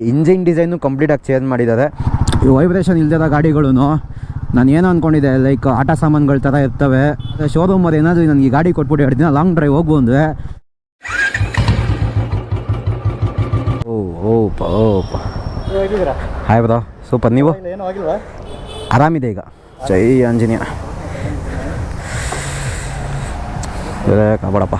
Engine design ಕಂಪ್ಲೀಟಾಗಿ change ಮಾಡಿದ್ದಾರೆ. ಈ ವೈಬ್ರೇಷನ್ ಇಲ್ದಿರೋ ಗಾಡಿಗಳು ನಾನು ಏನೋ ಅಂದ್ಕೊಂಡಿದ್ದೆ ಲೈಕ್ ಆಟ ಸಾಮಾನುಗಳ ಥರ ಇರ್ತವೆ. ಶೋರೂಮಲ್ಲಿ ಏನಾದರೂ ನನಗೆ ಗಾಡಿ ಕೊಟ್ಬಿಟ್ಟು ಎರಡು ದಿನ ಲಾಂಗ್ ಡ್ರೈವ್ ಹೋಗ್ಬೋದು ಓ, ಓಪ ಓಪ. ಹಾಯ್ ಬ್ರೋ ಸೂಪರ್ ನೀವು? ಆರಾಮಿದೆ ಈಗ? ಜೈ ಆಂಜನೇಯ. ಕಬಡಪ್ಪ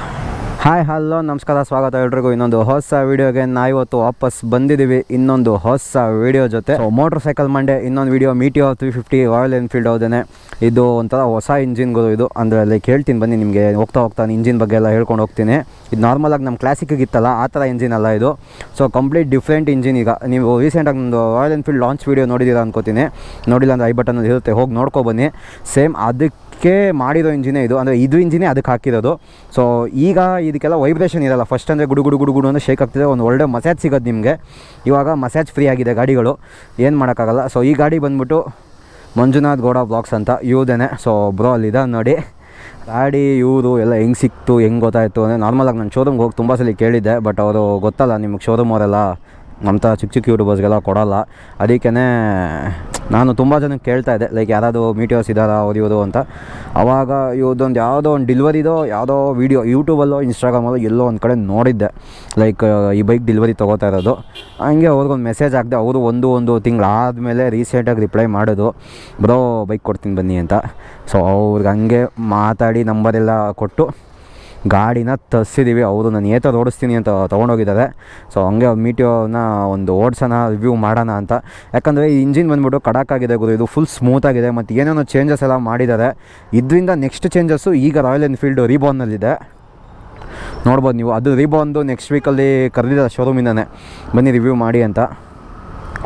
ಹಾಯ್, ಹಲೋ, ನಮಸ್ಕಾರ, ಸ್ವಾಗತ ಎಲ್ರಿಗೂ. ಇನ್ನೊಂದು ಹೊಸ ವೀಡಿಯೋಗೆ ನಾ ಇವತ್ತು ವಾಪಸ್ ಬಂದಿದ್ದೀವಿ. ಇನ್ನೊಂದು ಹೊಸ ವೀಡಿಯೋ ಜೊತೆ. ಮೋಟ್ರ್ ಸೈಕಲ್ ಮಂಡೆ ಇನ್ನೊಂದು video Meteor three fifty Royal Enfield ಹೌದೇನೆ ಇದು ಒಂಥರ ಹೊಸ ಇಂಜಿನ್ಗಳು ಇದು. ಅಂದರೆ ಲೈಕ್ ಹೇಳ್ತೀನಿ ಬನ್ನಿ ನಿಮಗೆ ಹೋಗ್ತಾ ಹೋಗ್ತಾ ಇಂಜಿನ್ ಬಗ್ಗೆ ಎಲ್ಲ ಹೇಳ್ಕೊಂಡು ಹೋಗ್ತೀನಿ. ಇದು ನಾರ್ಮಲಾಗಿ ನಮ್ಮ ಕ್ಲಾಸಿಕ್ಗೆ ಇತ್ತಲ್ಲ ಆ ಥರ ಇಂಜಿನ್ ಅಲ್ಲ ಇದು. ಸೊ ಕಂಪ್ಲೀಟ್ ಡಿಫ್ರೆಂಟ್ ಇಂಜಿನ್ ಈಗ. ನೀವು ರೀಸೆಂಟಾಗಿ ನಮ್ಮದು ರಾಯಲ್ ಎನ್ಫೀಲ್ಡ್ ಲಾಂಚ್ ವೀಡಿಯೋ ನೋಡಿದ್ದೀರಾ ಅನ್ಕೋತೀನಿ. ನೋಡಿಲ್ಲ ಅಂದರೆ ಐ ಬಟನಲ್ಲಿ ಇರುತ್ತೆ. ಹೋಗಿ ನೋಡ್ಕೊಬನ್ನಿ ಸೇಮ್ ಅದಕ್ಕೆ ಮಾಡಿರೋ ಇಂಜಿನೇ ಇದು. ಅಂದರೆ ಇದು ಇಂಜಿನೇ ಅದಕ್ಕೆ ಹಾಕಿರೋದು. ಸೊ ಈಗ ಇದಕ್ಕೆಲ್ಲ ವೈಬ್ರೇಷನ್ ಇರಲ್ಲ. ಫಸ್ಟ್ ಅಂದರೆ ಗುಡು ಗುಡು ಗುಡು ಗುಡು ಅಂದರೆ ಶೇಕ್ ಆಗ್ತಿದೆ. ಒಂದು ಒಳ್ಳೆ ಮಸಾಜ್ ಸಿಗೋದು ನಿಮಗೆ. ಇವಾಗ ಮಸಾಜ್ ಫ್ರೀ ಆಗಿದೆ ಗಾಡಿಗಳು. ಏನು ಮಾಡೋಕ್ಕಾಗಲ್ಲ. ಸೊ ಈ ಗಾಡಿ ಬಂದ್ಬಿಟ್ಟು ಮಂಜುನಾಥ್ ಗೌಡ ಬ್ಲಾಕ್ಸ್ ಅಂತ ಇವ್ದೇನೆ. ಸೊ ಬ್ರೋ ಅಲ್ಲಿದೆ ನೋಡಿ. ಗಾಡಿ, ಇವರು ಎಲ್ಲ ಹೆಂಗೆ ಸಿಕ್ತು, ಹೆಂಗೆ ಗೊತ್ತಾಯಿತು. ಅಂದರೆ ನಾರ್ಮಲಾಗಿ ನಾನು ಶೋರೂಮ್ಗೆ ಹೋಗಿ ತುಂಬ ಸಲ ಕೇಳಿದ್ದೆ. ಬಟ್ ಅವರು ಗೊತ್ತಲ್ಲ, ನಿಮಗೆ ಶೋರೂಮ್ ಅವರೆಲ್ಲ ನಮ್ಮ ಚಿಕ್ಕ ಚಿಕ್ಕ ಯೂಟ್ಯೂಬರ್ಸ್ಗೆಲ್ಲ ಕೊಡೋಲ್ಲ. ಅದಕ್ಕೇ ನಾನು ತುಂಬ ಜನಕ್ಕೆ ಕೇಳ್ತಾ ಇದ್ದೆ ಲೈಕ್ ಯಾರಾದರೂ ಮೀಟಿಯೋಸ್ ಇದ್ದಾರಾ ಇವರು ಅಂತ. ಆವಾಗ ಇವ್ರದ್ದೊಂದು ಯಾವುದೋ ಒಂದು ಡಿಲ್ವರಿದೋ ಯಾವುದೋ ವೀಡಿಯೋ ಯೂಟ್ಯೂಬಲ್ಲೋ ಇನ್ಸ್ಟಾಗ್ರಾಮಲ್ಲೋ ಎಲ್ಲೋ ಒಂದು ಕಡೆ ನೋಡಿದ್ದೆ. ಲೈಕ್ ಈ ಬೈಕ್ ಡಿಲ್ವರಿ ತೊಗೋತಾ ಇರೋದು. ಹಂಗೆ ಅವ್ರಿಗೊಂದು ಮೆಸೇಜ್ ಹಾಕಿದೆ, ಅವರು ಒಂದು ಒಂದು ತಿಂಗಳಾದಮೇಲೆ ರೀಸೆಂಟಾಗಿ ರಿಪ್ಲೈ ಮಾಡೋದು. ಬ್ರೋ ಬೈಕ್ ಕೊಡ್ತೀನಿ ಬನ್ನಿ ಅಂತ. ಸೊ ಅವ್ರಿಗೆ ಹಂಗೆ ಮಾತಾಡಿ ನಂಬರೆಲ್ಲ ಕೊಟ್ಟು ಗಾಡಿನ ತರಿಸಿದ್ದೀವಿ ಅವರು ನಾನು ಏತ ಓಡಿಸ್ತೀನಿ ಅಂತ ತೊಗೊಂಡೋಗಿದ್ದಾರೆ. ಸೊ ಹಂಗೆ ಅವ್ರು ಮೀಟಿಯೋನ ಒಂದು ಓಡಿಸೋಣ, ರಿವ್ಯೂ ಮಾಡೋಣ ಅಂತ. ಯಾಕಂದರೆ ಈ ಇಂಜಿನ್ ಬಂದ್ಬಿಟ್ಟು ಕಡಾಕಾಗಿದೆ ಗುರು. ಇದು ಫುಲ್ ಸ್ಮೂತಾಗಿದೆ ಮತ್ತು ಏನೇನೋ ಚೇಂಜಸ್ ಎಲ್ಲ ಮಾಡಿದ್ದಾರೆ. ಇದರಿಂದ ನೆಕ್ಸ್ಟ್ ಚೇಂಜಸ್ಸು ಈಗ ರಾಯಲ್ ಎನ್ಫೀಲ್ಡ್ ರೀಬೋನ್ನಲ್ಲಿದೆ ನೋಡ್ಬೋದು ನೀವು. ಅದು ರೀಬಾನ್ದು ನೆಕ್ಸ್ಟ್ ವೀಕಲ್ಲಿ ಕರೆದಿದ್ದಾರೆ ಶೋರೂಮಿಂದನೇ ಬನ್ನಿ ರಿವ್ಯೂ ಮಾಡಿ ಅಂತ.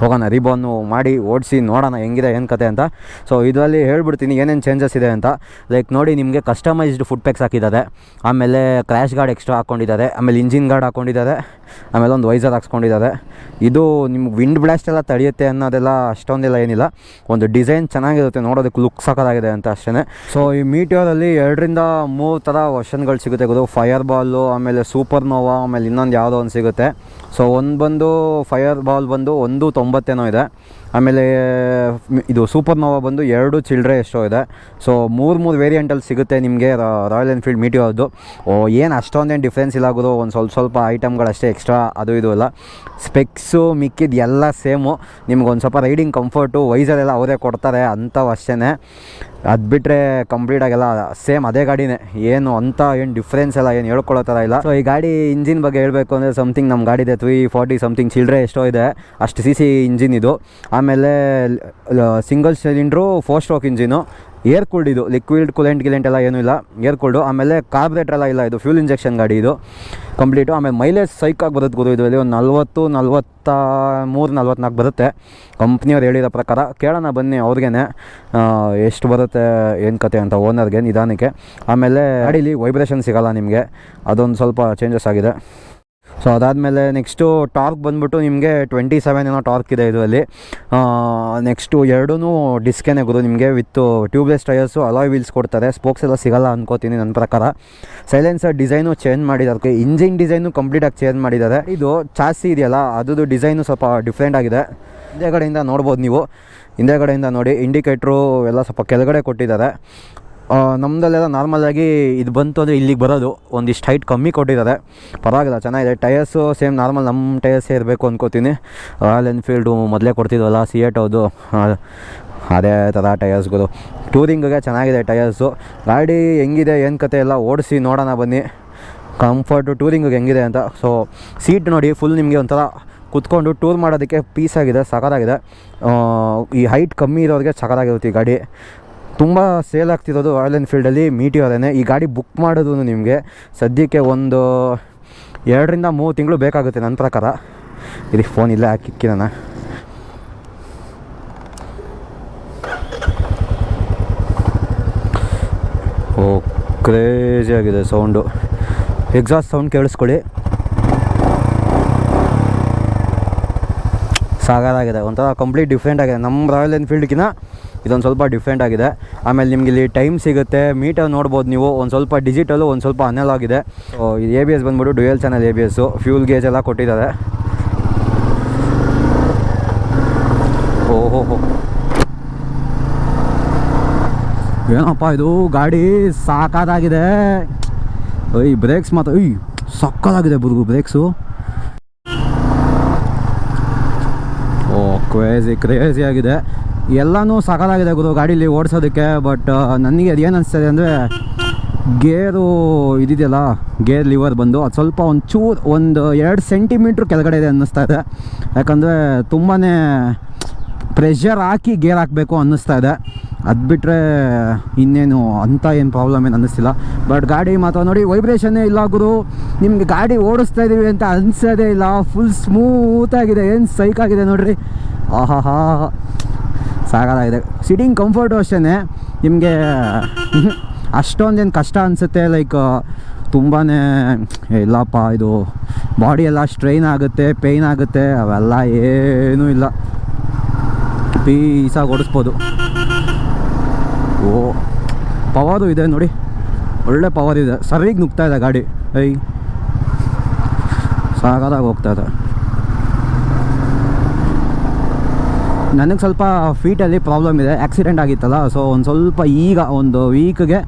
ಹೋಗೋಣ ರಿಬೋನು ಮಾಡಿ ಓಡಿಸಿ ನೋಡೋಣ ಹೆಂಗಿದೆ ಏನು ಕತೆ ಅಂತ. ಸೊ ಇದರಲ್ಲಿ ಹೇಳ್ಬಿಡ್ತೀನಿ ಏನೇನು ಚೇಂಜಸ್ ಇದೆ ಅಂತ. ಲೈಕ್ ನೋಡಿ, ನಿಮಗೆ ಕಸ್ಟಮೈಸ್ಡ್ ಫುಡ್ ಪ್ಯಾಕ್ಸ್ ಹಾಕಿದ್ದಾರೆ. ಆಮೇಲೆ ಕ್ರ್ಯಾಶ್ ಗಾರ್ಡ್ ಎಕ್ಸ್ಟ್ರಾ ಹಾಕ್ಕೊಂಡಿದ್ದಾರೆ ಆಮೇಲೆ ಇಂಜಿನ್ ಗಾರ್ಡ್ ಹಾಕ್ಕೊಂಡಿದ್ದಾರೆ ಆಮೇಲೆ ಒಂದು ವೈಸರ್ ಹಾಕ್ಸ್ಕೊಂಡಿದ್ದಾರೆ. ಇದು ನಿಮ್ಗೆ ವಿಂಡ್ ಬ್ಲಾಸ್ಟ್ ಎಲ್ಲ ತಡೆಯುತ್ತೆ ಅನ್ನೋದೆಲ್ಲ ಅಷ್ಟೊಂದಿಲ್ಲ ಏನಿಲ್ಲ. ಒಂದು ಡಿಸೈನ್ ಚೆನ್ನಾಗಿರುತ್ತೆ, ನೋಡೋದಕ್ಕೆ ಲುಕ್ ಸಾಕಾಗಿದೆ ಅಂತ ಅಷ್ಟೇ ಸೊ ಈ ಮೀಟಿಯೋರಲ್ಲಿ ಎರಡರಿಂದ ಮೂರು ಥರ ವರ್ಷನ್ಗಳು ಸಿಗುತ್ತೆ ಗೊತ್ತು ಫೈರ್ ಬಾಲು ಆಮೇಲೆ ಸೂಪರ್ ನೋವಾ ಆಮೇಲೆ ಇನ್ನೊಂದು ಯಾವುದೋ ಒಂದು ಸಿಗುತ್ತೆ. ಸೊ ಒಂದು ಬಂದು ಫೈರ್ ಬಾಲ್ ಬಂದು ಒಂದು ತೊಂಬತ್ತೇನೋ ಇದೆ. ಆಮೇಲೆ ಇದು ಸೂಪರ್ ನೋವಾ ಬಂದು ಎರಡು ಚಿಲ್ಡ್ರೆ ಎಷ್ಟೋ ಇದೆ. ಸೊ ಮೂರು ಮೂರು ವೇರಿಯಂಟಲ್ಲಿ ಸಿಗುತ್ತೆ ನಿಮಗೆ ರಾಯಲ್ ಎನ್ಫೀಲ್ಡ್ ಮೀಟಿಯೋದು ಓ, ಏನು ಅಷ್ಟೊಂದೇನು ಡಿಫ್ರೆನ್ಸ್ ಇಲ್ಲ ಆಗೋದು ಒಂದು ಸ್ವಲ್ಪ ಸ್ವಲ್ಪ ಐಟಮ್ಗಳಷ್ಟೇ ಎಕ್ಸ್ಟ್ರಾ ಅದು ಇದು ಎಲ್ಲ. ಸ್ಪೆಕ್ಸು ಮಿಕ್ಕಿದ್ದು ಎಲ್ಲ ಸೇಮು ನಿಮ್ಗೆ ಒಂದು ಸ್ವಲ್ಪ ರೈಡಿಂಗ್ ಕಂಫರ್ಟು ವೈಸರ್ ಎಲ್ಲ ಅವರೇ ಕೊಡ್ತಾರೆ ಅಂಥವು ಅಷ್ಟೇ ಅದು ಬಿಟ್ಟರೆ ಕಂಪ್ಲೀಟಾಗೆಲ್ಲ ಸೇಮ್ ಅದೇ ಗಾಡಿನೇ. ಏನು ಅಂತ ಏನು ಡಿಫ್ರೆನ್ಸ್ ಎಲ್ಲ ಏನು ಹೇಳ್ಕೊಳ್ಳೋ ಥರ ಇಲ್ಲ. ಸೊ ಈ ಗಾಡಿ ಇಂಜಿನ್ ಬಗ್ಗೆ ಹೇಳಬೇಕು ಅಂದರೆ ಸಮಥಿಂಗ್ ನಮ್ಮ ಗಾಡಿ ಇದೆ ತ್ರೀ ಫಾರ್ಟಿ ಸಮಥಿಂಗ್ ಚಿಲ್ಡ್ರೆ ಎಷ್ಟೋ ಇದೆ. ಅಷ್ಟು ಸಿ ಸಿ ಇಂಜಿನ್ ಇದು. ಆಮೇಲೆ single cylinder four stroke engine air cooled ಇದು ಲಿಕ್ವಿಡ್ ಕೂಲೆಂಟ್ ಗಿಲೆಂಟ್ ಎಲ್ಲ ಏನೂ ಇಲ್ಲ. ಏರ್ ಕೂಲ್ಡು ಆಮೇಲೆ ಕಾರ್ಬ್ರೇಟರ್ ಎಲ್ಲ ಇಲ್ಲ, ಇದು ಫ್ಯೂಲ್ ಇಂಜೆಕ್ಷನ್ ಗಾಡಿ ಇದು. ಕಂಪ್ಲೀಟು ಆಮೇಲೆ ಮೈಲೇಜ್ ಸೈಕಾಗಿ ಬರುತ್ತೆ ಗುರು, ಇದರಲ್ಲಿ ಒಂದು ನಲ್ವತ್ತು, ನಲ್ವತ್ತ ಮೂರು, ನಲ್ವತ್ನಾಲ್ಕು ಬರುತ್ತೆ. ಕಂಪ್ನಿಯವ್ರು ಹೇಳಿರೋ ಪ್ರಕಾರ, ಕೇಳೋಣ ಬನ್ನಿ ಅವ್ರಿಗೇ ಎಷ್ಟು ಬರುತ್ತೆ, ಏನು ಕತೆ ಅಂತ ಓನರ್ಗೆ ನಿಧಾನಕ್ಕೆ. ಆಮೇಲೆ ಗಾಡೀಲಿ ವೈಬ್ರೇಷನ್ ಸಿಗೋಲ್ಲ ನಿಮಗೆ. ಅದೊಂದು ಸ್ವಲ್ಪ ಚೇಂಜಸ್ ಆಗಿದೆ. ಸೊ ಅದಾದಮೇಲೆ ನೆಕ್ಸ್ಟು ಟಾರ್ಕ್ ಬಂದ್ಬಿಟ್ಟು ನಿಮಗೆ ಟ್ವೆಂಟಿ ಸೆವೆನ್ ಏನೋ ಟಾರ್ಕ್ ಇದೆ ಇದರಲ್ಲಿ. ನೆಕ್ಸ್ಟು ಎರಡೂ ಡಿಸ್ಕೇನೆ ಗುರು, ನಿಮಗೆ with tubeless tyres alloy wheels ಕೊಡ್ತಾರೆ. ಸ್ಪೋಕ್ಸ್ ಎಲ್ಲ ಸಿಗಲ್ಲ ಅನ್ಕೋತೀನಿ ನನ್ನ ಪ್ರಕಾರ. ಸೈಲೆನ್ಸರ್ ಡಿಸೈನು ಚೇಂಜ್ ಮಾಡಿದ್ದಾರೆ ಇಂಜಿನ್ ಡಿಸೈನು ಕಂಪ್ಲೀಟಾಗಿ ಚೇಂಜ್ ಮಾಡಿದ್ದಾರೆ ಇದು ಚಾಸಿ ಇದೆಯಲ್ಲ, ಅದ್ರದ್ದು ಡಿಸೈನು ಸ್ವಲ್ಪ ಡಿಫ್ರೆಂಟ್ ಆಗಿದೆ. ಹಿಂದೆಗಡೆಯಿಂದ ನೋಡ್ಬೋದು ನೀವು. ಹಿಂದೆ ಕಡೆಯಿಂದ ನೋಡಿ ಇಂಡಿಕೇಟ್ರು ಎಲ್ಲ ಸ್ವಲ್ಪ ಕೆಳಗಡೆ ಕೊಟ್ಟಿದ್ದಾರೆ. ನಮ್ಮದಲ್ಲೆಲ್ಲ ನಾರ್ಮಲಾಗಿ ಇದು ಬಂತು ಅಂದರೆ ಇಲ್ಲಿಗೆ ಬರೋದು. ಒಂದಿಷ್ಟು ಹೈಟ್ ಕಮ್ಮಿ ಕೊಟ್ಟಿದ್ದಾರೆ. ಪರವಾಗಿಲ್ಲ ಚೆನ್ನಾಗಿದೆ. ಟಯರ್ಸು ಸೇಮ್ ನಾರ್ಮಲ್ ನಮ್ಮ ಟಯರ್ಸೇ ಇರಬೇಕು ಅಂದ್ಕೋತೀನಿ ರಾಯಲ್ ಎನ್ಫೀಲ್ಡು ಮೊದಲೇ ಕೊಡ್ತಿದ್ವಲ್ಲ ಸಿ ಎಟ್ ಹೌದು ಅದೇ ಥರ ಟಯರ್ಸ್ಗಳು ಟೂರಿಂಗಿಗೆ ಚೆನ್ನಾಗಿದೆ ಟಯರ್ಸು ಗಾಡಿ ಹೆಂಗಿದೆ ಏನು ಕತೆ ಎಲ್ಲ ಓಡಿಸಿ ನೋಡೋಣ ಬನ್ನಿ. ಕಂಫರ್ಟು ಟೂರಿಂಗಿಗೆ ಹೆಂಗಿದೆ ಅಂತ. ಸೊ ಸೀಟ್ ನೋಡಿ ಫುಲ್ ನಿಮಗೆ ಒಂಥರ ಕುತ್ಕೊಂಡು ಟೂರ್ ಮಾಡೋದಕ್ಕೆ ಪೀಸಾಗಿದೆ ಆ, ಈ ಹೈಟ್ ಕಮ್ಮಿ ಇರೋರಿಗೆ ಸಕಾರಾಗಿರುತ್ತೆ ಈ ಗಾಡಿ. ತುಂಬ ಸೇಲ್ ಆಗ್ತಿರೋದು ರಾಯಲ್ ಎನ್ಫೀಲ್ಡಲ್ಲಿ ಮೀಟಿಯೋರೇ ಈ ಗಾಡಿ ಬುಕ್ ಮಾಡೋದು ನಿಮಗೆ ಸದ್ಯಕ್ಕೆ ಒಂದು ಎರಡರಿಂದ ಮೂರು ತಿಂಗಳು ಬೇಕಾಗುತ್ತೆ ನನ್ನ ಪ್ರಕಾರ. ಇಲ್ಲಿ ಫೋನ್ ಇಲ್ಲೇ ನಾನು ಓ ಕ್ರೇಜಿ ಆಗಿದೆ ಸೌಂಡು ಎಕ್ಸಾಸ್ಟ್ ಸೌಂಡ್ ಕೇಳಿಸ್ಕೊಳ್ಳಿ. ಆಗಿದೆ. ಒಂಥರ ಕಂಪ್ಲೀಟ್ ಡಿಫ್ರೆಂಟ್ ಆಗಿದೆ. ನಮ್ಮ ರಾಯಲ್ ಎನ್ಫೀಲ್ಡ್ಗಿನ ಇದೊಂದು ಸ್ವಲ್ಪ ಡಿಫ್ರೆಂಟ್ ಆಗಿದೆ. ಆಮೇಲೆ ನಿಮ್ಗೆ ಇಲ್ಲಿ ಟೈಮ್ ಸಿಗುತ್ತೆ. ಮೀಟರ್ ನೋಡ್ಬೋದು ನೀವು. ಒಂದು ಸ್ವಲ್ಪ ಡಿಜಿಟಲು ಒಂದು ಸ್ವಲ್ಪ ಅನಲ್ ಆಗಿದೆ. ಎ ಬಿ ಎಸ್ ಬಂದ್ಬಿಟ್ಟು dual channel A B S fuel gauge ಎಲ್ಲ ಕೊಟ್ಟಿದ್ದಾರೆ. ಓಹೋಹೋ. ಹೋ ಏನಪ್ಪ ಇದು? ಗಾಡಿ ಸಾಕಾದಾಗಿದೆ. ಈ ಬ್ರೇಕ್ಸ್ ಮಾತ್ರ. ಅಯ್ಯ ಸಕ್ಕದಾಗಿದೆ ಬುರ್ಗು ಬ್ರೇಕ್ಸು ಓ ಕ್ರೇಜಿ ಕ್ರೇಜಿ ಆಗಿದೆ. ಎಲ್ಲನೂ ಸಕಲಾಗಿದೆ ಗುರು ಗಾಡೀಲಿ ಓಡಿಸೋದಕ್ಕೆ ಬಟ್ ನನಗೆ ಅದೇನು ಅನಿಸ್ತದೆ ಅಂದರೆ, ಗೇರು ಇದಿದೆಯಲ್ಲ, ಗೇರ್ ಲಿವರ್ ಬಂದು, ಅದು ಸ್ವಲ್ಪ ಒಂದು ಒಂದು ಎರಡು ಸೆಂಟಿಮೀಟ್ರ್ ಕೆಳಗಡೆ ಇದೆ ಅನ್ನಿಸ್ತಾ ಇದೆ. ಯಾಕಂದರೆ ತುಂಬಾ ಪ್ರೆಷರ್ ಹಾಕಿ ಗೇರ್ ಹಾಕಬೇಕು ಅನ್ನಿಸ್ತಾ ಇದೆ. ಅದು ಬಿಟ್ಟರೆ ಇನ್ನೇನು ಅಂಥ ಏನು ಪ್ರಾಬ್ಲಮ್ ಏನು ಅನ್ನಿಸ್ತಿಲ್ಲ. ಬಟ್ ಗಾಡಿ ಮಾತ್ರ ನೋಡಿ ವೈಬ್ರೇಷನ್ನೇ ಇಲ್ಲ ಗುರು. ನಿಮಗೆ ಗಾಡಿ ಓಡಿಸ್ತಾ ಇದ್ದೀವಿ ಅಂತ ಅನಿಸೋದೇ ಇಲ್ಲ. ಫುಲ್ ಸ್ಮೂತಾಗಿದೆ ಏನು ಸೈಕಾಗಿದೆ ನೋಡಿರಿ. ಆಹಾ ಸಾಕಾಗಿದೆ ಸಿಟಿಂಗ್ ಕಂಫರ್ಟು ಅಷ್ಟೇ ನಿಮಗೆ, ಅಷ್ಟೊಂದೇನು ಕಷ್ಟ ಅನಿಸುತ್ತೆ? ಲೈಕ್ ತುಂಬಾ ಇಲ್ಲಪ್ಪ, ಇದು ಬಾಡಿ ಎಲ್ಲ ಸ್ಟ್ರೈನ್ ಆಗುತ್ತೆ ಪೇಯ್ನ್ ಆಗುತ್ತೆ, ಅವೆಲ್ಲ ಏನೂ ಇಲ್ಲ. ಪೀಸಾಗಿ ಓಡಿಸ್ಬೋದು. ಓ, ಪವರು ಇದೆ ನೋಡಿ. ಒಳ್ಳೆ ಪವರ್ ಇದೆ. ಸರಿಗೆ ನುಗ್ತಾ ಇದೆ ಗಾಡಿ. ಐ ಸಾಗದಾಗ ಹೋಗ್ತಾ ಇದೆ. ನನಗೆ ಸ್ವಲ್ಪ ಫೀಟಲ್ಲಿ ಪ್ರಾಬ್ಲಮ್ ಇದೆ. ಆ್ಯಕ್ಸಿಡೆಂಟ್ ಆಗಿತ್ತಲ್ಲ ಸೊ ಒಂದು ಸ್ವಲ್ಪ ಈಗ ಒಂದು ವೀಕ್ಗೆ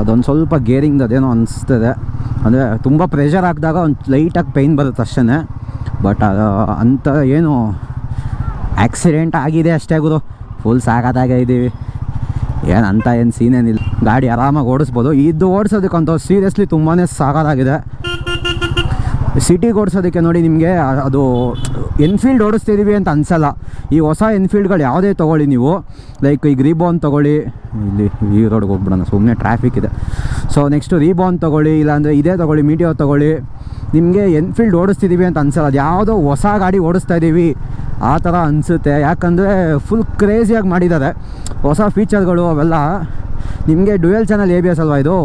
ಅದೊಂದು ಸ್ವಲ್ಪ ಗೇರಿಂಗ್ ಅದೇನೋ ಅನಿಸ್ತದೆ. ಅಂದರೆ ತುಂಬ ಪ್ರೆಷರ್ ಹಾಕಿದಾಗ ಒಂದು ಲೈಟಾಗಿ ಪೈನ್ ಬರುತ್ತೆ ಅಷ್ಟೇ ಬಟ್ ಅಂಥ ಏನು ಆ್ಯಕ್ಸಿಡೆಂಟ್ ಆಗಿದೆ ಅಷ್ಟೇ ಗುರು. ಫುಲ್ ಸಾಕಾದಾಗೆ ಇದ್ದೀವಿ ಏನು ಅಂತ ಏನು ಸೀನ್ ಏನಿಲ್ಲ. ಗಾಡಿ ಆರಾಮಾಗಿ ಓಡಿಸ್ಬೋದು. ಇದು ಓಡಿಸೋದಕ್ಕಂತ ಸೀರಿಯಸ್ಲಿ ತುಂಬಾ ಸಾಕಾಗಿದೆ ಸಿಟಿಗೆ ಓಡಿಸೋದಕ್ಕೆ ನೋಡಿ ನಿಮಗೆ ಅದು ಎನ್ಫೀಲ್ಡ್ ಓಡಿಸ್ತಿದ್ದೀವಿ ಅಂತ ಅನ್ಸಲ್ಲ. ಈ ಹೊಸ ಎನ್ಫೀಲ್ಡ್ಗಳು ಯಾವುದೇ ತೊಗೊಳ್ಳಿ ನೀವು. ಲೈಕ್ ಈಗ ರೀಬೋನ್ ತೊಗೊಳ್ಳಿ. ಇಲ್ಲಿ ಈ ರೋಡ್ಗೆ ಹೋಗ್ಬಿಡೋಣ. ಸುಮ್ಮನೆ ಟ್ರಾಫಿಕ್ ಇದೆ. ಸೊ ನೆಕ್ಸ್ಟು ರೀಬೋನ್ ತೊಗೊಳ್ಳಿ, ಇಲ್ಲಾಂದರೆ ಇದೇ ತೊಗೊಳ್ಳಿ ಮೀಡಿಯೋ ತೊಗೊಳ್ಳಿ. ನಿಮಗೆ ಎನ್ಫೀಲ್ಡ್ ಓಡಿಸ್ತಿದ್ದೀವಿ ಅಂತ ಅನ್ಸಲ್ಲ. ಅದು ಯಾವುದೋ ಹೊಸ ಗಾಡಿ ಓಡಿಸ್ತಾ ಇದ್ದೀವಿ ಆ ಥರ ಅನಿಸುತ್ತೆ. ಯಾಕಂದರೆ ಫುಲ್ ಕ್ರೇಜಿಯಾಗಿ ಮಾಡಿದ್ದಾರೆ. ಹೊಸ ಫೀಚರ್ಗಳು ಅವೆಲ್ಲ. ನಿಮಗೆ dual channel A B S ಅಲ್ವಾ ಇದು?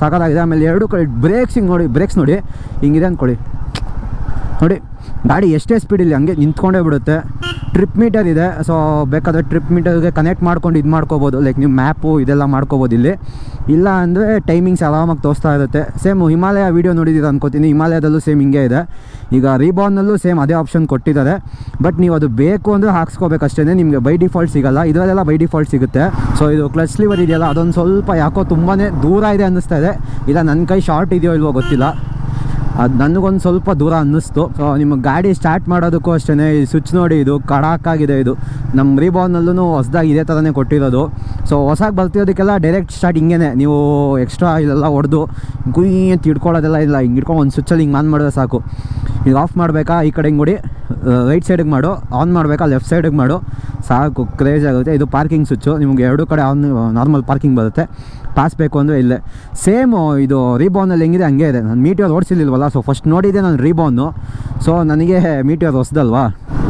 ಸಾಕಾಗಿದೆ. ಆಮೇಲೆ ಎರಡು ಕಡೆ ಬ್ರೇಕ್ಸಿಂಗ್ ನೋಡಿ ಬ್ರೇಕ್ಸ್ ನೋಡಿ. ಹಿಂಗಿದೆ ಅಂದ್ಕೊಳ್ಳಿ ನೋಡಿ, ಗಾಡಿ ಎಷ್ಟೇ ಸ್ಪೀಡ್ ಇಲ್ಲಿ ಹಂಗೆ ನಿಂತ್ಕೊಂಡೇ ಬಿಡುತ್ತೆ. ಟ್ರಿಪ್ ಮೀಟರ್ ಇದೆ ಸೊ ಬೇಕಾದರೆ ಟ್ರಿಪ್ ಮೀಟರ್ಗೆ ಕನೆಕ್ಟ್ ಮಾಡ್ಕೊಂಡು ಇದು ಮಾಡ್ಕೋಬೋದು. ಲೈಕ್ ನೀವು ಮ್ಯಾಪು ಇದೆಲ್ಲ ಮಾಡ್ಕೋಬೋದು ಇಲ್ಲಿ. ಇಲ್ಲ ಅಂದರೆ ಟೈಮಿಂಗ್ಸ್ ಆರಾಮಾಗಿ ತೋರಿಸ್ತಾ ಇರುತ್ತೆ. ಸೇಮ್ ಹಿಮಾಲಯ ವೀಡಿಯೋ ನೋಡಿದ್ದೀರ ಅನ್ಕೋತೀನಿ. ಹಿಮಾಲಯದಲ್ಲೂ ಸೇಮ್ ಹಿಂಗೆ ಇದೆ. ಈಗ ರೀಬಾರ್ನಲ್ಲೂ ಸೇಮ್ ಅದೇ ಆಪ್ಷನ್ ಕೊಟ್ಟಿದ್ದಾರೆ. ಬಟ್ ನೀವು ಅದು ಬೇಕು ಅಂದರೆ ಹಾಕ್ಸ್ಕೋಬೇಕಷ್ಟೇ ನಿಮಗೆ ಬೈ ಡಿಫಾಲ್ಟ್ ಸಿಗಲ್ಲ. ಇದರಲ್ಲೆಲ್ಲ ಬೈ ಡಿಫಾಲ್ಟ್ ಸಿಗುತ್ತೆ. ಸೊ ಇದು ಕ್ಲಚ್ ಲಿವರ್ ಇದೆಯಲ್ಲ, ಅದೊಂದು ಸ್ವಲ್ಪ ಯಾಕೋ ತುಂಬಾ ದೂರ ಇದೆ ಅನ್ನಿಸ್ತಾ ಇದೆ. ಇಲ್ಲ ನನ್ನ ಕೈ ಶಾರ್ಟ್ ಇದೆಯೋ ಇಲ್ವೋ ಗೊತ್ತಿಲ್ಲ. ಅದು ನನಗೊಂದು ಸ್ವಲ್ಪ ದೂರ ಅನ್ನಿಸ್ತು. ಸೊ ನಿಮ್ಮ ಗಾಡಿ ಸ್ಟಾರ್ಟ್ ಮಾಡೋದಕ್ಕೂ ಅಷ್ಟೇ ಈ ಸ್ವಿಚ್ ನೋಡಿ ಇದು ಕಡಾಕಾಗಿದೆ ಇದು. ನಮ್ಮ ರೀಬಾನ್ನಲ್ಲೂ ಹೊಸ್ದಾಗಿ ಇದೇ ಥರನೇ ಕೊಟ್ಟಿರೋದು. ಸೊ ಹೊಸಾಗಿ ಬರ್ತಿರೋದಕ್ಕೆಲ್ಲ ಡೈರೆಕ್ಟ್ ಸ್ಟಾರ್ಟ್ ಹಿಂಗೇ ನೀವು ಎಕ್ಸ್ಟ್ರಾ ಇಲ್ಲೆಲ್ಲ ಹೊಡೆದು ಗುಯ್ ಅಂತ ಹಿಡ್ಕೊಳ್ಳೋದೆಲ್ಲ ಇಲ್ಲ. ಹಿಂಗೆ ಹಿಡ್ಕೊಂಡು ಒಂದು ಸ್ವಿಚ್ಚಲ್ಲಿ ಹಿಂಗೆ ಆನ್ ಮಾಡಿದ್ರೆ ಸಾಕು. ಈಗ ಆಫ್ ಮಾಡಬೇಕಾ? ಈ ಕಡೆ ಹಿಂಗೆ ರೈಟ್ ಸೈಡಿಗೆ ಮಾಡು. ಆನ್ ಮಾಡಬೇಕಾ? ಲೆಫ್ಟ್ ಸೈಡಿಗೆ ಮಾಡು. ಸಾಕು ಕ್ರೇಜ್ ಆಗುತ್ತೆ. ಇದು ಪಾರ್ಕಿಂಗ್ ಸ್ವಿಚ್ಚು ನಿಮಗೆ ಎರಡು ಕಡೆ ಆನ್ ನಾರ್ಮಲ್ ಪಾರ್ಕಿಂಗ್ ಬರುತ್ತೆ. ಪಾಸ್ ಬೇಕು ಅಂದರೆ ಇಲ್ಲೇ. ಸೇಮು ಇದು ರೀಬೌನಲ್ಲಿ ಹೆಂಗಿದೆ, ಹಂಗೆ ಇದೆ. ನಾನು ಮೀಟಿಯರ್ ಓಡಿಸಿಲ್ವಲ್ಲ ಸೊ ಫಸ್ಟ್ ನೋಡಿದ್ದೆ ನಾನು ರೀಬೌನು ಸೊ ನನಗೆ ಮೀಟಿಯರ್ ಹೊಸ್ದಲ್ವಾ?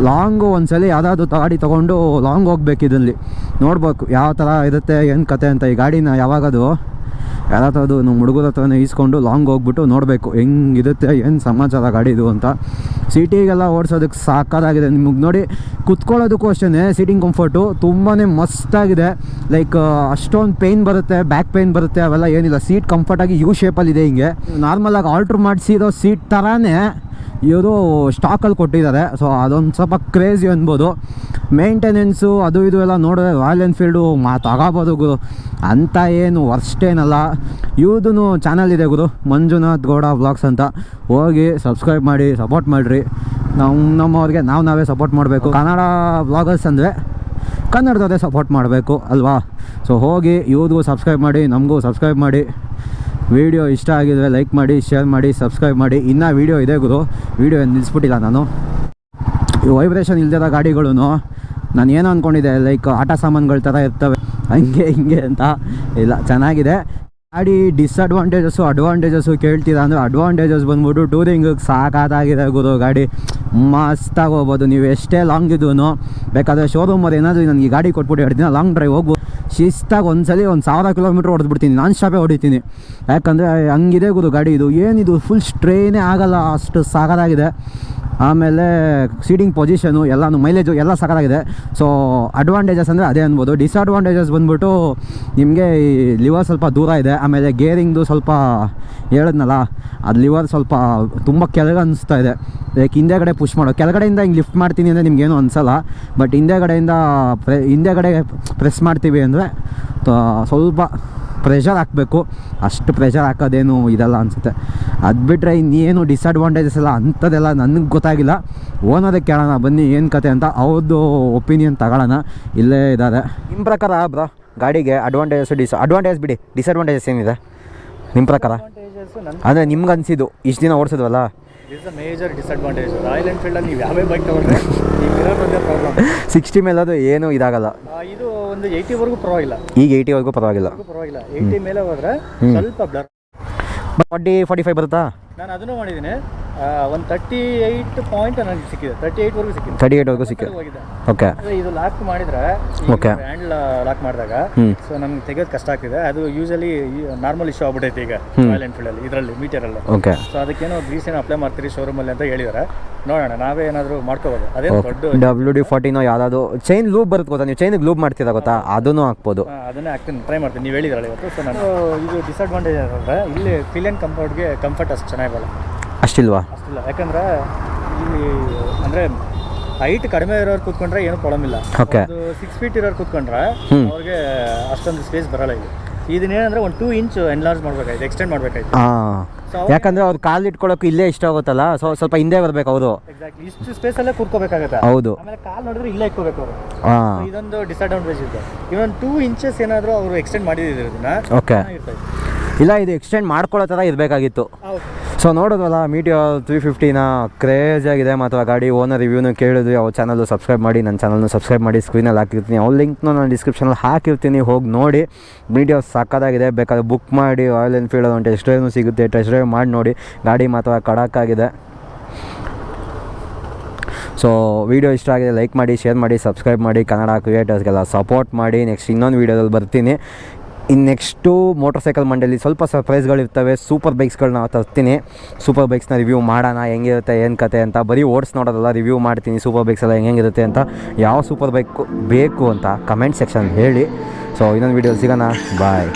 ಲಾಂಗು ಒಂದ್ಸಲಿ ಯಾವುದಾದ್ರು ಗಾಡಿ ತೊಗೊಂಡು ಲಾಂಗ್ ಹೋಗ್ಬೇಕು ಇದರಲ್ಲಿ ನೋಡ್ಬೇಕು ಯಾವ ಥರ ಇರುತ್ತೆ, ಏನು ಕತೆ ಅಂತ ಈ ಗಾಡಿನ ಯಾವಾಗದು. ಯಾರತ್ರದು ನಮ್ಮ ಹುಡುಗರ ಹತ್ರನೇ ಈಸ್ಕೊಂಡು ಲಾಂಗ್ ಹೋಗ್ಬಿಟ್ಟು ನೋಡಬೇಕು ಹೆಂಗಿರುತ್ತೆ, ಏನು ಸಮಾಚಾರ ಗಾಡಿದು ಅಂತ. ಸಿಟಿಗೆಲ್ಲ ಓಡಿಸೋದಕ್ಕೆ ಸಾಕಾಗಿದೆ ನಿಮಗೆ ನೋಡಿ ಕುತ್ಕೊಳ್ಳೋದಕ್ಕೂ ಅಷ್ಟೇ ಸೀಟಿಂಗ್ ಕಂಫರ್ಟು ತುಂಬಾ ಮಸ್ತಾಗಿದೆ ಲೈಕ್ ಅಷ್ಟೊಂದು ಪೇಯ್ನ್ ಬರುತ್ತೆ ಬ್ಯಾಕ್ ಪೇಯ್ನ್ ಬರುತ್ತೆ, ಅವೆಲ್ಲ ಏನಿಲ್ಲ. ಸೀಟ್ ಕಂಫರ್ಟಾಗಿ ಯು ಶೇಪಲ್ಲಿದೆ ಹಿಂಗೆ. ನಾರ್ಮಲಾಗಿ ಆಲ್ಟ್ರ್ ಮಾಡಿಸಿರೋ ಸೀಟ್ ಥರನೇ ಇವರು ಸ್ಟಾಕಲ್ಲಿ ಕೊಟ್ಟಿದ್ದಾರೆ. ಸೊ ಅದೊಂದು ಸ್ವಲ್ಪ ಕ್ರೇಜಿ ಅನ್ಬೋದು. ಮೇಂಟೆನೆನ್ಸು ಅದು ಇದು ಎಲ್ಲ ನೋಡಿದ್ರೆ ರಾಯಲ್ ಎನ್ಫೀಲ್ಡು ಮಾ ಗುರು. ಅಂತ ಏನು ವರ್ಸ್ಟ್ ಏನಲ್ಲ. ಇವ್ರದ್ದು ಚಾನಲ್ ಇದೆ ಗುರು. ಮಂಜುನಾಥ್ ಗೌಡ ಬ್ಲಾಗ್ಸ್ ಅಂತ. ಹೋಗಿ ಸಬ್ಸ್ಕ್ರೈಬ್ ಮಾಡಿ ಸಪೋರ್ಟ್ ಮಾಡಿರಿ. ನಮ್ಮ ನಮ್ಮವ್ರಿಗೆ ನಾವು ನಾವೇ ಸಪೋರ್ಟ್ ಮಾಡಬೇಕು. ಕನ್ನಡ ಬ್ಲಾಗರ್ಸ್ ಅಂದರೆ ಕನ್ನಡದವರೇ ಸಪೋರ್ಟ್ ಮಾಡಬೇಕು ಅಲ್ವಾ? ಸೊ ಹೋಗಿ ಇವ್ರಿಗೂ ಸಬ್ಸ್ಕ್ರೈಬ್ ಮಾಡಿ, ನಮಗೂ ಸಬ್ಸ್ಕ್ರೈಬ್ ಮಾಡಿ. ವಿಡಿಯೋ ಇಷ್ಟ ಆಗಿದ್ರೆ ಲೈಕ್ ಮಾಡಿ ಶೇರ್ ಮಾಡಿ ಸಬ್ಸ್ಕ್ರೈಬ್ ಮಾಡಿ. ಇನ್ನೂ ವೀಡಿಯೋ ಇದೆ ಗುರು. ವೀಡಿಯೋ ನಿಲ್ಲಿಸ್ಬಿಟ್ಟಿಲ್ಲ ನಾನು. ಈ ವೈಬ್ರೇಷನ್ ಇಲ್ದಿರೋ ಗಾಡಿಗಳು ನಾನು ಏನೋ ಅಂದ್ಕೊಂಡಿದ್ದೆ ಲೈಕ್ ಆಟ ಸಾಮಾನುಗಳ ಥರ ಇರ್ತವೆ, ಹಂಗೆ ಹಿಂಗೆ ಅಂತ. ಇಲ್ಲ, ಚೆನ್ನಾಗಿದೆ. ಗಾಡಿ ಡಿಸ್ಅಡ್ವಾಂಟೇಜಸ್ಸು ಅಡ್ವಾಂಟೇಜಸ್ಸು ಕೇಳ್ತೀರಾ ಅಂದರೆ ಅಡ್ವಾಂಟೇಜಸ್ ಬಂದ್ಬಿಟ್ಟು ಟೂರಿಂಗಿಗೆ ಸಾಕಾದಾಗಿದೆ ಗುರು ಗಾಡಿ. ಮಸ್ತಾಗಿ ಹೋಗ್ಬೋದು. ನೀವು ಎಷ್ಟೇ ಲಾಂಗ್ ಇದ್ದೂ ಬೇಕಾದರೆ ಶೋರೂಮಲ್ಲಿ ಏನಾದರೂ ನನಗೆ ಗಾಡಿ ಕೊಟ್ಬಿಟ್ಟು ಎರಡು ಲಾಂಗ್ ಡ್ರೈವ್ ಹೋಗ್ಬೋದು. ಶಿಸ್ತಾಗಿ ಒಂದ್ಸಲಿ ಒಂದು ಸಾವಿರ ಕಿಲೋಮೀಟ್ರ್ ಹೊಡೆದ್ಬಿಡ್ತೀನಿ, ನಾನು ಸ್ಟಾಪೇ ಹೊಡಿತೀನಿ. ಯಾಕಂದರೆ ಹಂಗಿದೆ ಗುರು ಗಾಡಿ ಇದು. ಏನಿದು ಫುಲ್ ಸ್ಟ್ರೈನೇ ಆಗಲ್ಲ, ಅಷ್ಟು ಸಾಕಾಗಿದೆ ಆಮೇಲೆ ಸೀಟಿಂಗ್ ಪೊಸಿಷನು ಎಲ್ಲಾನು ಮೈಲೇಜು ಎಲ್ಲ ಸಾಕಾಗಿದೆ ಸೊ ಅಡ್ವಾಂಟೇಜಸ್ ಅಂದರೆ ಅದೇ ಅನ್ಬೋದು. ಡಿಸ್ಅಡ್ವಾಂಟೇಜಸ್ ಬಂದ್ಬಿಟ್ಟು ನಿಮಗೆ ಈ ಲಿವರ್ ಸ್ವಲ್ಪ ದೂರ ಇದೆ. ಆಮೇಲೆ ಗೇರಿಂಗ್ದು ಸ್ವಲ್ಪ ಹೇಳಿದ್ನಲ್ಲ, ಅದು ಲಿವರ್ ಸ್ವಲ್ಪ ತುಂಬ ಕೆಳಗೆ ಅನಿಸ್ತಾ ಇದೆ. ಲೈಕ್ ಹಿಂದೆಗಡೆ ಪುಷ್ ಮಾಡೋ ಕೆಳಗಡೆಯಿಂದ ಹಿಂಗೆ ಲಿಫ್ಟ್ ಮಾಡ್ತೀನಿ ಅಂದರೆ ನಿಮ್ಗೇನು ಅನಿಸಲ್ಲ ಬಟ್ ಹಿಂದೆಗಡೆಯಿಂದ ಪ್ರೆ ಹಿಂದೆಗಡೆ ಪ್ರೆಸ್ ಮಾಡ್ತೀವಿ ಅಂದರೆ ಸ್ವಲ್ಪ ಪ್ರೆಷರ್ ಹಾಕಬೇಕು. ಅಷ್ಟು ಪ್ರೆಷರ್ ಹಾಕೋದೇನು ಇದಲ್ಲ ಅನಿಸುತ್ತೆ. ಅದು ಬಿಟ್ಟರೆ ಇನ್ನೇನು ಡಿಸ್ಅಡ್ವಾಂಟೇಜಸ್ ಎಲ್ಲ ಅಂಥದ್ದೆಲ್ಲ ನನಗೆ ಗೊತ್ತಾಗಿಲ್ಲ. ಓನೋದಕ್ಕೆ ಕೇಳೋಣ ಬನ್ನಿ ಏನು ಕತೆ ಅಂತ. ಅವ್ರದ್ದು ಒಪಿನಿಯನ್ ತಗೊಳ್ಳೋಣ. ಇಲ್ಲೇ ಇದ್ದಾರೆ ನಿಮ್ಮ ಪ್ರಕಾರ ಬ್ರಾ ಗಾಡಿಗೆ ಅಡ್ವಾಂಟೇಜಸ್ ಡಿಸ್ ಅಡ್ವಾಂಟೇಜ್ ಬಿಡಿ. ಡಿಸ್ಅಡ್ವಾಂಟೇಜಸ್ ಏನಿದೆ? ನಿಮ್ಮ ಪ್ರಕಾರ? ಅಂದರೆ ನಿಮ್ಗೆ ಅನಿಸಿದ್ದು ಇಷ್ಟು ದಿನ ಓಡಿಸಿದ್ವಲ್ಲ? Is a major disadvantage Royal ಎನ್ಫೀಲ್ಡಲ್ಲಿ ನೀವು ಯಾವೇ ಬೈಕ್ ತಗೊಂಡ್ರೆ ಇರೋದೊಂದೇ ಪ್ರಾಬ್ಲಮ್ ಸಿಕ್ಸ್ಟಿ ಮೇಲೆ ಅದು ಏನು ಇದಾಗಲ್ಲ. ಇದು ಒಂದು ಏಯ್ಟಿವರೆಗೂ ಪರವಾಗಿಲ್ಲ. ಈಗ ಏಯ್ಟಿವರೆಗೂ ಪರವಾಗಿಲ್ಲ. ಪರವಾಗಿಲ್ಲ. ಏಯ್ಟಿ ಮೇಲೆ ಹೋದ್ರೆ ಸ್ವಲ್ಪ ಬ್ಲರ್ ಫಾರ್ಟಿ ಫಾರ್ಟಿ ಫೈವ್ ಬರುತ್ತಾ? ನಾನು ಅದನ್ನು ಮಾಡಿದ್ದೀನಿ. ಒಂದು ತರ್ಟಿ ಏಯ್ಟ್ ಪಾಯಿಂಟ್ ನನಗೆ ಸಿಕ್ಕಿದೆ. ತರ್ಟಿ ಏಯ್ಟ್ವರೆಗೂ ಸಿಕ್ಕಿದೆ. ತರ್ಟಿ ಏಯ್ಟ್ವರೆಗೂ ಸಿಕ್ಕಿದೆ. ಹೋಗಿದೆ ಓಕೆ ಇದು ಲಾಕ್ ಮಾಡಿದ್ರೆ ಓಕೆ ಹ್ಯಾಂಡ್ ಲಾಕ್ ಮಾಡಿದಾಗ. ಸೊ ನಮ್ಗೆ ತೆಗೆಯೋದು ಕಷ್ಟ ಆಗ್ತಿದೆ. ಅದು ಯೂಶಲಿ ನಾರ್ಮಲ್ ಇಶ್ಯೂ ಆಗ್ಬಿಟ್ಟೈತೆ ಈಗ ರಾಯಲ್ ಎನ್ಫೀಲ್ಡಲ್ಲಿ ಇದರಲ್ಲಿ ಮೀಟರಲ್ಲಿ ಓಕೆ ಸೊ ಅದಕ್ಕೇನೋ ಗ್ರೀಸ್ ಏನೋ ಅಪ್ಲೈ ಮಾಡ್ತೀರಿ ಶೋರೂಮಲ್ಲಿ ಅಂತ ಹೇಳಿದ್ದಾರೆ ನೋಡೋಣ ನಾವೇ ಏನಾದರೂ ಮಾಡ್ಕೋಬೋದು. ಅದೇ ದೊಡ್ಡ ಡಬ್ಲ್ಯೂ ಡಿ ಫಾರ್ಟಿನೋ ಯಾವ್ದಾದ್ರು ಚೈನ್ ಲೂಪ್ ಬರುತ್ತೆ ಗೊತ್ತಾ? ನೀವು ಚೈನಿಗೆ ಲೂಪ್ ಮಾಡ್ತೀರಾ ಗೊತ್ತಾ? ಅದನ್ನು ಹಾಕ್ಬೋದು. ಅದನ್ನೇ ಹಾಕ್ತೀನಿ. ಟ್ರೈ ಮಾಡ್ತೀನಿ. ನೀವು ಹೇಳಿದ್ರಲ್ಲ ಇವತ್ತು. ಸೊ ನಾನು ಇದು ಡಿಸ್ಅಡ್ವಾಂಟೇಜ್ ಅಂದರೆ ಇಲ್ಲಿ ಫಿಲಿಯನ್ ಕಂಫರ್ಟ್ಗೆ ಕಂಫರ್ಟ್ ಅಷ್ಟು ಚೆನ್ನಾಗಿರಲ್ಲ ಅಷ್ಟಿಲ್ವಾ? ಅಷ್ಟಿಲ್ಲ. ಯಾಕಂದ್ರೆ ಇಲ್ಲಿ ಅಂದ್ರೆ ಹೈಟ್ ಕಡಿಮೆ ಇರೋರು ಕೂತ್ಕೊಂಡ್ರೆ ಏನು ಪ್ರಾಬ್ಲಮ್ ಇಲ್ಲ. ಸಿಕ್ಸ್ ಫೀಟ್ ಇರೋರು ಕೂತ್ಕೊಂಡ್ರೆ. ಅವ್ರಿಗೆ ಅಷ್ಟೊಂದು ಸ್ಪೇಸ್ ಬರಲ್ಲ ಇದು ಇದನ್ನೇನಂದ್ರೆ ಒಂದು ಟೂ ಇಂಚ್ ಎನ್ಲಾರ್ಜ್ ಮಾಡ್ಬೇಕಾಯ್ತು ಎಕ್ಸ್ಟೆಂಡ್ ಮಾಡ್ಬೇಕಾಯ್ತು. ಯಾಕಂದ್ರೆ ಅವ್ರು ಕಾಲ್ ಇಟ್ಕೊಳ್ಳೋಕೆ ಇಲ್ಲೇ ಇಷ್ಟ ಆಗುತ್ತಲ್ಲ ಸೊ ಸ್ವಲ್ಪ ಹಿಂದೆ ಬರ್ಬೇಕು ಅವರು. ಎಕ್ಸಾಕ್ಟ್ಲಿ ಇಷ್ಟು ಸ್ಪೇಸಲ್ಲೇ ಕೂತ್ಕೋಬೇಕಾಗತ್ತೆ. ಹೌದು. ಆಮೇಲೆ ಕಾಲ್ ನೋಡಿದ್ರೆ ಇಲ್ಲೇ ಇಟ್ಕೋಬೇಕು ಅವರು. ಇದೊಂದು ಡಿಸ್ಅಡ್ವಾಂಟೇಜ್ ಇದೆ ಇವನ್ ಟೂ ಇಂಚಸ್ ಏನಾದರೂ ಅವರು ಎಕ್ಸ್ಟೆಂಡ್ ಮಾಡಿದ್ರು ಇದನ್ನ ಓಕೆ ಇಲ್ಲ ಇದು ಎಕ್ಸ್ಟೆಂಡ್ ಮಾಡ್ಕೊಳ್ಳೋ ತರ ಇರಬೇಕಾಗಿತ್ತು. ಸೊ ನೋಡೋದಲ್ಲ ಮೀಟಿಯೋ ತ್ರೀ ಫಿಫ್ಟಿನ ಕ್ರೇಜ್ ಆಗಿದೆ ಮತ್ತು ಆ ಗಾಡಿ ಓನರ್ ರಿವ್ಯೂನು ಕೇಳಿದ್ವಿ. ಅವ್ರ ಚಾನಲ್ ಸಬ್ಸ್ಕ್ರೈಬ್ ಮಾಡಿ ನನ್ನ ಚಾನಲ್ನ ಸಬ್ಸ್ಕ್ರೈಬ್ ಮಾಡಿ ಸ್ಕ್ರೀನಲ್ಲಿ ಹಾಕಿರ್ತೀನಿ. ಅವ್ರ ಲಿಂಕ್ನು ನಾನು ಡಿಸ್ಕ್ರಿಪ್ಷನಲ್ಲಿ ಹಾಕಿರ್ತೀನಿ. ಹೋಗಿ ನೋಡಿ. ಮೀಡಿಯೋ ಸಕ್ಕತ್ತಾಗಿದೆ ಬೇಕಾದ್ರೆ ಬುಕ್ ಮಾಡಿ ರಾಯಲ್ ಎನ್ಫೀಲ್ಡ್ ಒಂದು ಟೆಸ್ಟ್ ಡ್ರೈವ್ನು ಸಿಗುತ್ತೆ. ಟೆಸ್ಟ್ ಡ್ರೈವ್ ಮಾಡಿ ನೋಡಿ. ಗಾಡಿ ಮಾತ್ರ ಕಡಕ್ಕಾಗಿದೆ ಸೊ ವಿಡಿಯೋ ಇಷ್ಟ ಆಗಿದೆ ಲೈಕ್ ಮಾಡಿ ಶೇರ್ ಮಾಡಿ ಸಬ್ಸ್ಕ್ರೈಬ್ ಮಾಡಿ. ಕನ್ನಡ ಕ್ರಿಯೇಟರ್ಸ್ಗೆಲ್ಲ ಸಪೋರ್ಟ್ ಮಾಡಿ. ನೆಕ್ಸ್ಟ್ ಇನ್ನೊಂದು ವೀಡಿಯೋದಲ್ಲಿ ಬರ್ತೀನಿ. ಇನ್ನು ನೆಕ್ಸ್ಟು ಮೋಟರ್ ಸೈಕಲ್ ಮಂಡಳಿ ಸ್ವಲ್ಪ ಸರ್ಪ್ರೈಸ್ಗಳಿರ್ತವೆ, ಸೂಪರ್ ಬೈಕ್ಸ್ಗಳನ್ನ ತರ್ತೀನಿ. ಸೂಪರ್ ಬೈಕ್ಸ್ನ ರಿವ್ಯೂ ಮಾಡೋಣ, ಹೆಂಗಿರುತ್ತೆ, ಏನು ಕತೆ ಅಂತ. ಬರೀ ಓಡಿಸ್ ನೋಡೋದಲ್ಲ, ರಿವ್ಯೂ ಮಾಡ್ತೀನಿ, ಸೂಪರ್ ಬೈಕ್ಸ್ ಎಲ್ಲ ಹೆಂಗಿರುತ್ತೆ ಅಂತ. ಯಾವ ಸೂಪರ್ ಬೈಕ್ ಬೇಕು ಅಂತ ಕಮೆಂಟ್ ಸೆಕ್ಷನ್ ಹೇಳಿ. ಸೊ ಇನ್ನೊಂದು ವೀಡಿಯೋ ಸಿಗೋಣ. ಬಾಯ್